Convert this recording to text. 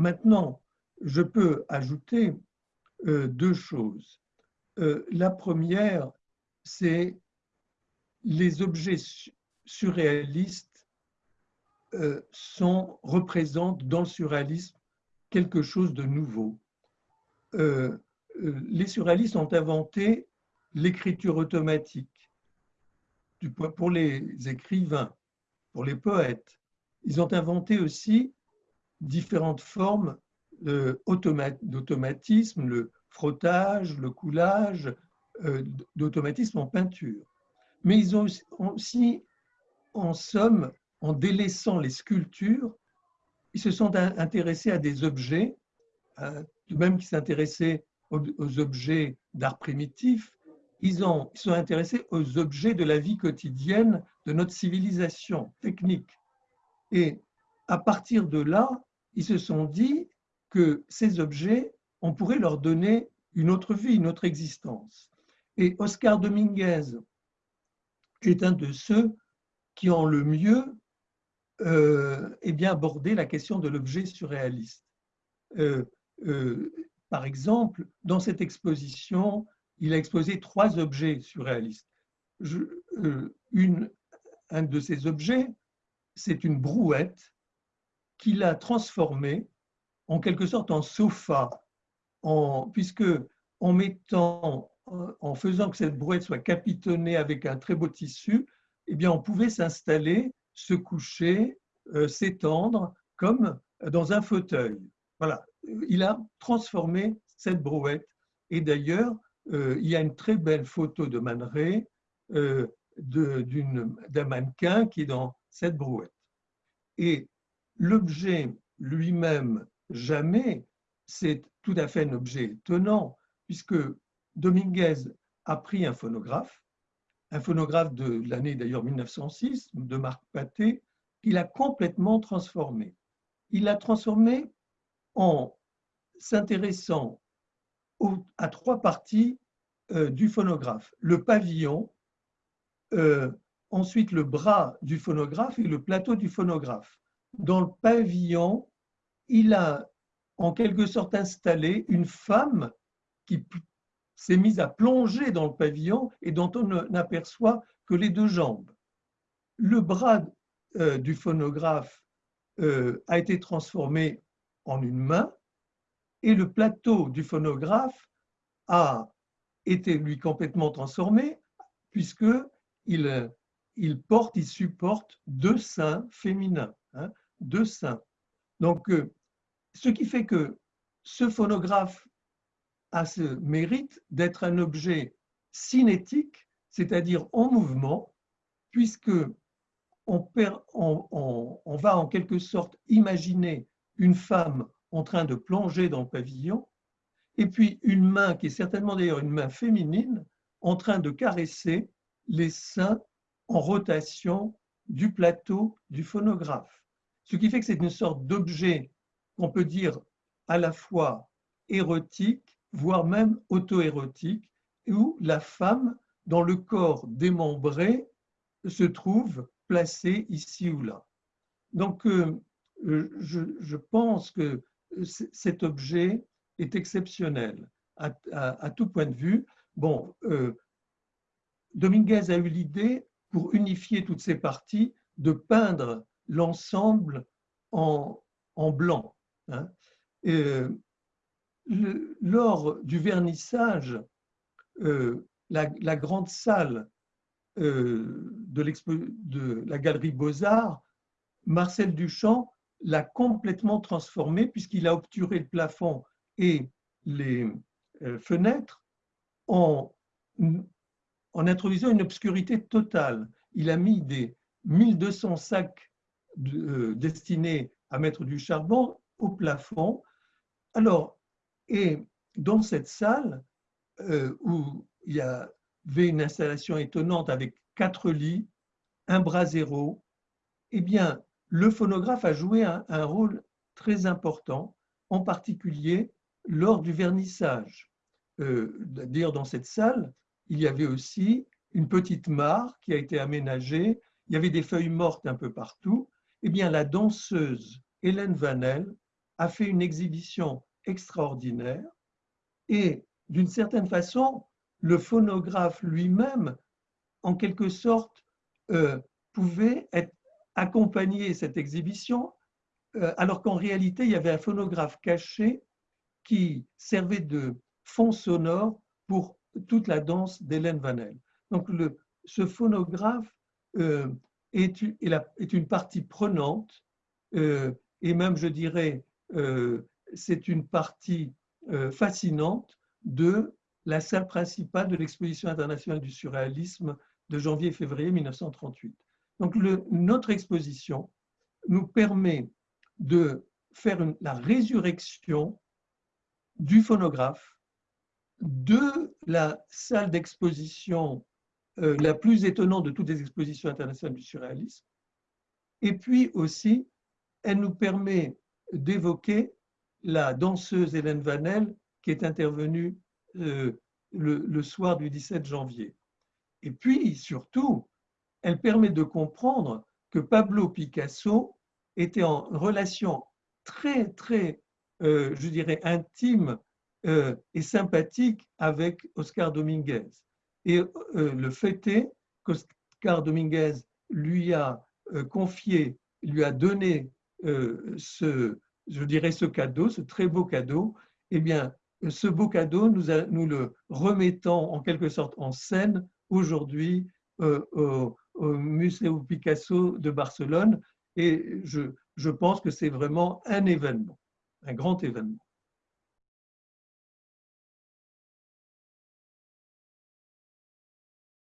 maintenant, je peux ajouter euh, deux choses. Euh, la première, c'est les objets surréalistes euh, sont, représentent dans le surréalisme quelque chose de nouveau. les surréalistes ont inventé l'écriture automatique pour les écrivains, pour les poètes. Ils ont inventé aussi différentes formes d'automatisme, le frottage, le coulage, euh, d'automatisme en peinture. Mais ils ont aussi, en somme, en délaissant les sculptures, ils se sont intéressés à des objets, de même qu'ils s'intéressaient aux, objets d'art primitif, ils, ont, ils sont intéressés aux objets de la vie quotidienne de notre civilisation technique. Et à partir de là, ils se sont dit que ces objets, on pourrait leur donner une autre vie, une autre existence. Et Oscar Dominguez est un de ceux qui ont le mieux euh, eh bien, abordé la question de l'objet surréaliste. Euh, euh, par exemple, dans cette exposition, il a exposé trois objets surréalistes. Euh, un de ces objets, c'est une brouette qu'il a transformée en quelque sorte en sofa, puisque en mettant, en faisant que cette brouette soit capitonnée avec un très beau tissu, eh bien, on pouvait s'installer, se coucher, euh, s'étendre comme dans un fauteuil. Voilà, il a transformé cette brouette. Et d'ailleurs, euh, il y a une très belle photo de Man euh, d'un mannequin qui est dans cette brouette. Et l'objet lui-même jamais, c'est tout à fait un objet étonnant, puisque Dominguez a pris un phonographe, un phonographe de l'année d'ailleurs 1906, de Marc Paté, qu'il a complètement transformé. Il l'a transformé en s'intéressant à trois parties euh, du phonographe. Le pavillon, euh, ensuite le bras du phonographe et le plateau du phonographe. Dans le pavillon, il a en quelque sorte installé une femme qui s'est mise à plonger dans le pavillon et dont on n'aperçoit que les deux jambes. Le bras euh, du phonographe euh, a été transformé en une main et le plateau du phonographe a été lui complètement transformé puisque il, il porte, il supporte deux seins féminins, hein, deux seins. Donc, euh, ce qui fait que ce phonographe a ce mérite d'être un objet cinétique, c'est-à-dire en mouvement, puisque on, on, va en quelque sorte imaginer une femme en train de plonger dans le pavillon, et puis une main, qui est certainement d'ailleurs une main féminine, en train de caresser les seins en rotation du plateau du phonographe. Ce qui fait que c'est une sorte d'objet qu'on peut dire à la fois érotique, voire même auto-érotique, où la femme, dans le corps démembré, se trouve placée ici ou là. Donc, euh, je, pense que cet objet est exceptionnel à, tout point de vue. Bon, euh, Dominguez a eu l'idée, pour unifier toutes ces parties, de peindre l'ensemble en, blanc. Hein. Euh, lors du vernissage, euh, la, grande salle euh, de, la galerie Beaux-Arts, Marcel Duchamp l'a complètement transformé puisqu'il a obturé le plafond et les fenêtres en, en introduisant une obscurité totale. Il a mis des 1200 sacs destinés à mettre du charbon au plafond. Alors, et dans cette salle, euh, où il y avait une installation étonnante avec quatre lits, un bras zéro, eh bien, le phonographe a joué un, rôle très important, en particulier lors du vernissage. Euh, Dire dans cette salle, il y avait aussi une petite mare qui a été aménagée, il y avait des feuilles mortes un peu partout. Eh bien, la danseuse Hélène Vanel a fait une exhibition extraordinaire et d'une certaine façon, le phonographe lui-même, en quelque sorte, euh, pouvait être, accompagner cette exhibition, euh, alors qu'en réalité, il y avait un phonographe caché qui servait de fond sonore pour toute la danse d'Hélène Vanel. Donc, ce phonographe euh, est, une partie prenante, et même, je dirais, c'est une partie fascinante de la salle principale de l'exposition internationale du surréalisme de janvier-février 1938. Donc notre exposition nous permet de faire la résurrection du phonographe de la salle d'exposition euh, la plus étonnante de toutes les expositions internationales du surréalisme. Et puis aussi, elle nous permet d'évoquer la danseuse Hélène Vanel qui est intervenue euh, le, soir du 17 janvier. Et puis, surtout, elle permet de comprendre que Pablo Picasso était en relation très, très, euh, je dirais, intime euh, et sympathique avec Oscar Dominguez. Et le fait est qu'Oscar Dominguez lui a confié, lui a donné ce, je dirais, ce cadeau, ce très beau cadeau, eh bien, ce beau cadeau, nous, nous le remettons en quelque sorte en scène aujourd'hui euh, au, Musée Picasso de Barcelone. Et je, je pense que c'est vraiment un événement, un grand événement.